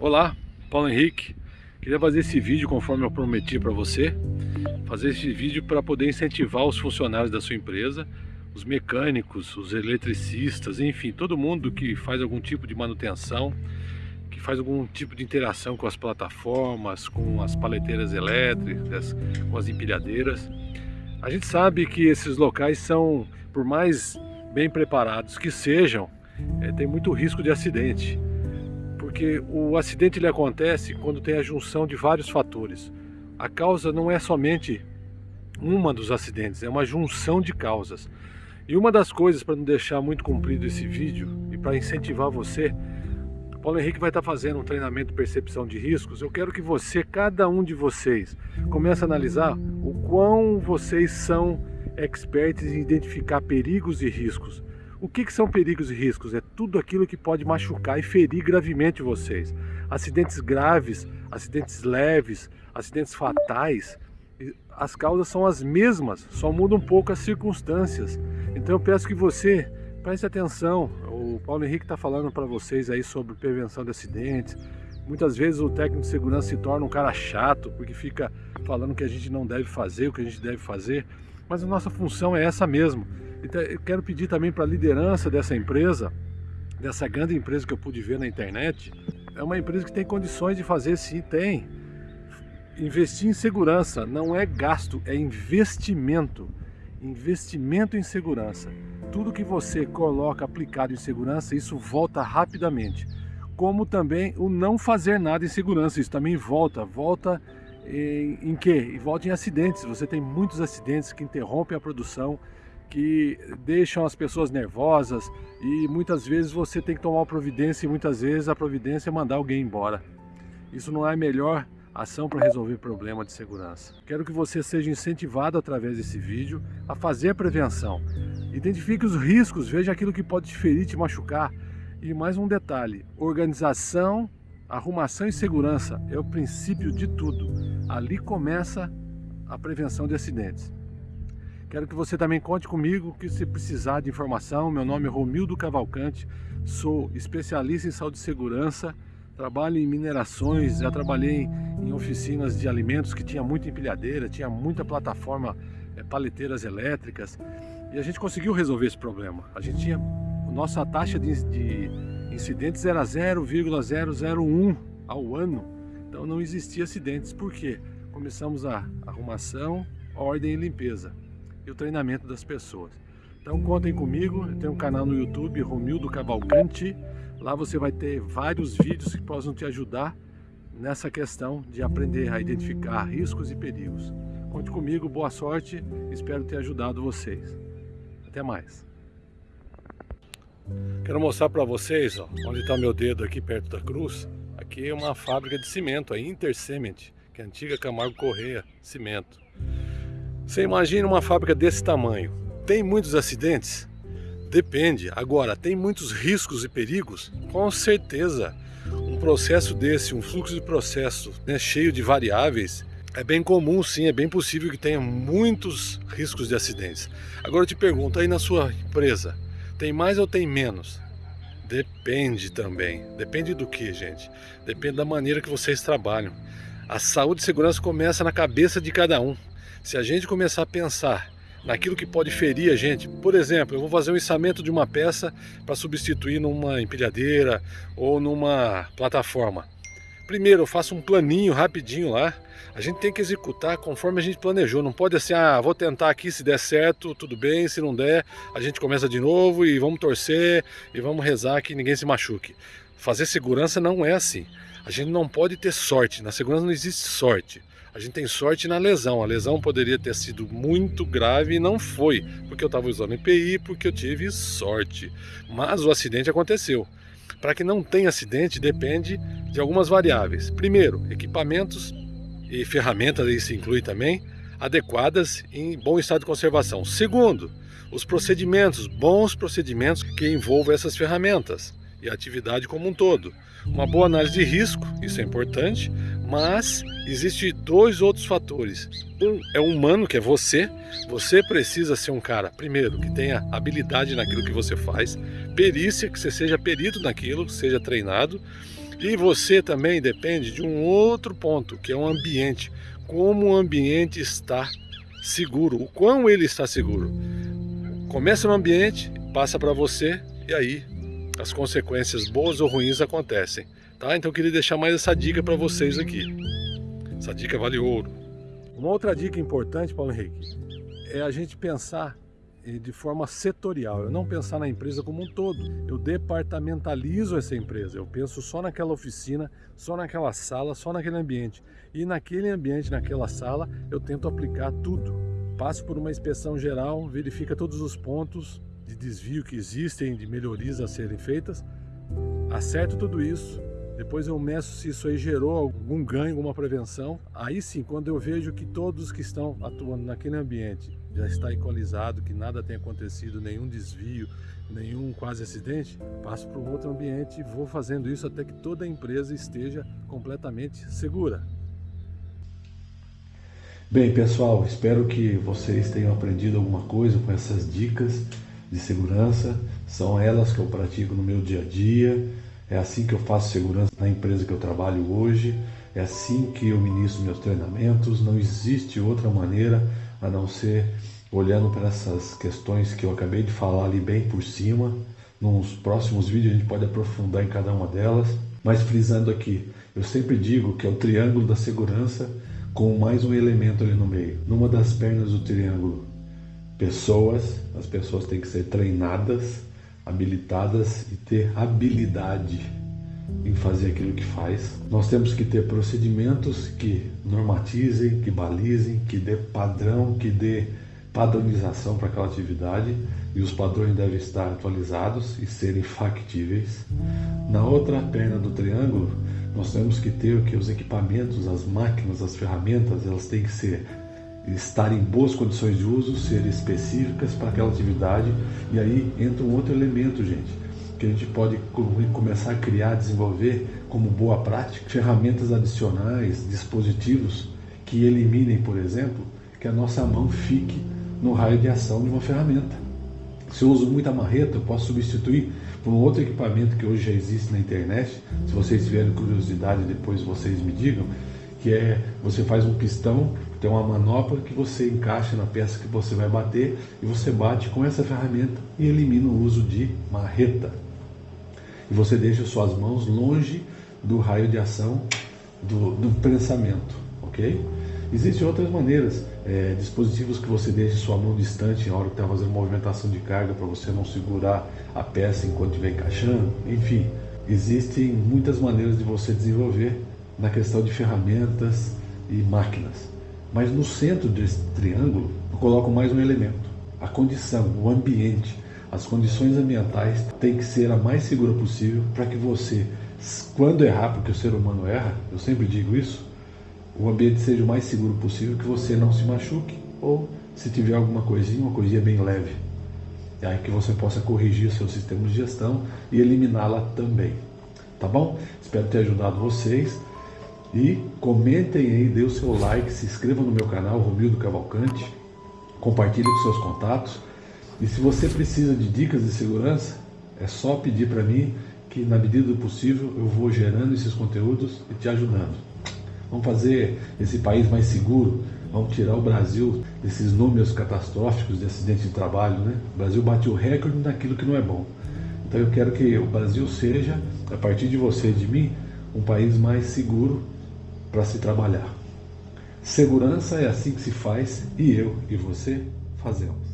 Olá, Paulo Henrique. Queria fazer esse vídeo conforme eu prometi para você. Fazer esse vídeo para poder incentivar os funcionários da sua empresa, os mecânicos, os eletricistas, enfim, todo mundo que faz algum tipo de manutenção, que faz algum tipo de interação com as plataformas, com as paleteiras elétricas, com as empilhadeiras. A gente sabe que esses locais são, por mais bem preparados que sejam, é, tem muito risco de acidente porque o acidente ele acontece quando tem a junção de vários fatores. A causa não é somente uma dos acidentes, é uma junção de causas. E uma das coisas para não deixar muito comprido esse vídeo e para incentivar você, Paulo Henrique vai estar fazendo um treinamento de percepção de riscos. Eu quero que você, cada um de vocês, comece a analisar o quão vocês são expertos em identificar perigos e riscos. O que, que, são perigos e riscos? É tudo aquilo que pode machucar e ferir gravemente vocês. Acidentes graves, acidentes leves, acidentes fatais, as causas são as mesmas, só muda um pouco as circunstâncias. Então eu peço que você preste atenção. O Paulo Henrique está falando para vocês aí sobre prevenção de acidentes. Muitas vezes o técnico de segurança se torna um cara chato, porque fica falando que a gente não deve fazer, o que a gente deve fazer. Mas a nossa função é essa mesmo então, eu quero pedir também para a liderança dessa empresa, dessa grande empresa que eu pude ver na internet, é uma empresa que tem condições de fazer sim, tem. Investir em segurança não é gasto, é investimento. Investimento em segurança. Tudo que você coloca aplicado em segurança, isso volta rapidamente. Como também o não fazer nada em segurança, isso também volta. Volta em, em quê? Volta em acidentes. Você tem muitos acidentes que interrompem a produção, que deixam as pessoas nervosas e muitas vezes você tem que tomar providência e muitas vezes a providência é mandar alguém embora. Isso não é a melhor ação para resolver problema de segurança. Quero que você seja incentivado através desse vídeo a fazer a prevenção. Identifique os riscos, veja aquilo que pode te ferir, te machucar. E mais um detalhe, organização, arrumação e segurança é o princípio de tudo. Ali começa a prevenção de acidentes. Quero que você também conte comigo que se precisar de informação. Meu nome é Romildo Cavalcante, sou especialista em saúde e segurança, trabalho em minerações, já trabalhei em oficinas de alimentos que tinha muita empilhadeira, tinha muita plataforma, é, paleteiras elétricas e a gente conseguiu resolver esse problema. A gente tinha, nossa taxa de, de incidentes era 0,001 ao ano, então não existia acidentes. Por quê? Começamos a arrumação, ordem e limpeza e o treinamento das pessoas. Então contem comigo, eu tenho um canal no YouTube, Romildo Cavalcante, lá você vai ter vários vídeos que possam te ajudar nessa questão de aprender a identificar riscos e perigos. Conte comigo, boa sorte, espero ter ajudado vocês. Até mais. Quero mostrar para vocês, ó, onde está meu dedo aqui perto da cruz, aqui é uma fábrica de cimento, a Intercement, que é a antiga Camargo Correia Cimento. Você imagina uma fábrica desse tamanho. Tem muitos acidentes? Depende. Agora, tem muitos riscos e perigos? Com certeza. Um processo desse, um fluxo de processo né, cheio de variáveis, é bem comum sim, é bem possível que tenha muitos riscos de acidentes. Agora eu te pergunto, aí na sua empresa, tem mais ou tem menos? Depende também. Depende do que, gente? Depende da maneira que vocês trabalham. A saúde e segurança começa na cabeça de cada um. Se a gente começar a pensar naquilo que pode ferir a gente, por exemplo, eu vou fazer um içamento de uma peça para substituir numa empilhadeira ou numa plataforma. Primeiro eu faço um planinho rapidinho lá, a gente tem que executar conforme a gente planejou, não pode assim, ah, vou tentar aqui, se der certo, tudo bem, se não der, a gente começa de novo e vamos torcer e vamos rezar que ninguém se machuque. Fazer segurança não é assim. A gente não pode ter sorte, na segurança não existe sorte. A gente tem sorte na lesão. A lesão poderia ter sido muito grave e não foi, porque eu estava usando EPI, porque eu tive sorte. Mas o acidente aconteceu. Para que não tenha acidente, depende de algumas variáveis. Primeiro, equipamentos e ferramentas, isso inclui também, adequadas em bom estado de conservação. Segundo, os procedimentos, bons procedimentos que envolvam essas ferramentas e a atividade como um todo. Uma boa análise de risco, isso é importante, mas existe dois outros fatores. Um é humano, que é você. Você precisa ser um cara, primeiro, que tenha habilidade naquilo que você faz, perícia, que você seja perito naquilo, seja treinado. E você também depende de um outro ponto, que é o ambiente. Como o ambiente está seguro, o quão ele está seguro. Começa no ambiente, passa para você e aí as consequências boas ou ruins acontecem. Tá? Então eu queria deixar mais essa dica para vocês aqui. Essa dica vale ouro. Uma outra dica importante, Paulo Henrique, é a gente pensar de forma setorial, eu não pensar na empresa como um todo. Eu departamentalizo essa empresa, eu penso só naquela oficina, só naquela sala, só naquele ambiente. E naquele ambiente, naquela sala, eu tento aplicar tudo. Passo por uma inspeção geral, verifica todos os pontos de desvio que existem, de melhorias a serem feitas, acerto tudo isso, depois eu meço se isso aí gerou algum ganho, alguma prevenção. Aí sim, quando eu vejo que todos que estão atuando naquele ambiente já está equalizado, que nada tem acontecido, nenhum desvio, nenhum quase acidente, passo para um outro ambiente e vou fazendo isso até que toda a empresa esteja completamente segura. Bem, pessoal, espero que vocês tenham aprendido alguma coisa com essas dicas de segurança. São elas que eu pratico no meu dia a dia é assim que eu faço segurança na empresa que eu trabalho hoje, é assim que eu ministro meus treinamentos, não existe outra maneira a não ser olhando para essas questões que eu acabei de falar ali bem por cima. Nos próximos vídeos a gente pode aprofundar em cada uma delas, mas frisando aqui, eu sempre digo que é o triângulo da segurança com mais um elemento ali no meio. Numa das pernas do triângulo, pessoas, as pessoas têm que ser treinadas habilitadas e ter habilidade em fazer aquilo que faz. Nós temos que ter procedimentos que normatizem, que balizem, que dê padrão, que dê padronização para aquela atividade e os padrões devem estar atualizados e serem factíveis. Na outra perna do triângulo, nós temos que ter que os equipamentos, as máquinas, as ferramentas, elas têm que ser estar em boas condições de uso, ser específicas para aquela atividade. E aí entra um outro elemento, gente, que a gente pode começar a criar, desenvolver como boa prática, ferramentas adicionais, dispositivos que eliminem, por exemplo, que a nossa mão fique no raio de ação de uma ferramenta. Se eu uso muita marreta, eu posso substituir por um outro equipamento que hoje já existe na internet. Se vocês tiverem curiosidade, depois vocês me digam, que é você faz um pistão tem uma manopla que você encaixa na peça que você vai bater e você bate com essa ferramenta e elimina o uso de marreta. E você deixa suas mãos longe do raio de ação do, do prensamento, ok? Existem outras maneiras, é, dispositivos que você deixa sua mão distante na hora que está fazendo movimentação de carga para você não segurar a peça enquanto estiver encaixando, enfim. Existem muitas maneiras de você desenvolver na questão de ferramentas e máquinas. Mas no centro desse triângulo, eu coloco mais um elemento: a condição, o ambiente. As condições ambientais têm que ser a mais segura possível para que você, quando errar, porque o ser humano erra, eu sempre digo isso, o ambiente seja o mais seguro possível, que você não se machuque ou se tiver alguma coisinha, uma coisinha bem leve. E aí que você possa corrigir seu sistema de gestão e eliminá-la também. Tá bom? Espero ter ajudado vocês. E comentem aí, dê o seu like, se inscreva no meu canal, Romildo Cavalcante, compartilhe com seus contatos. E se você precisa de dicas de segurança, é só pedir para mim que na medida do possível eu vou gerando esses conteúdos e te ajudando. Vamos fazer esse país mais seguro, vamos tirar o Brasil desses números catastróficos de acidentes de trabalho. Né? O Brasil bate o recorde naquilo que não é bom. Então eu quero que o Brasil seja, a partir de você e de mim, um país mais seguro para se trabalhar. Segurança é assim que se faz e eu e você fazemos.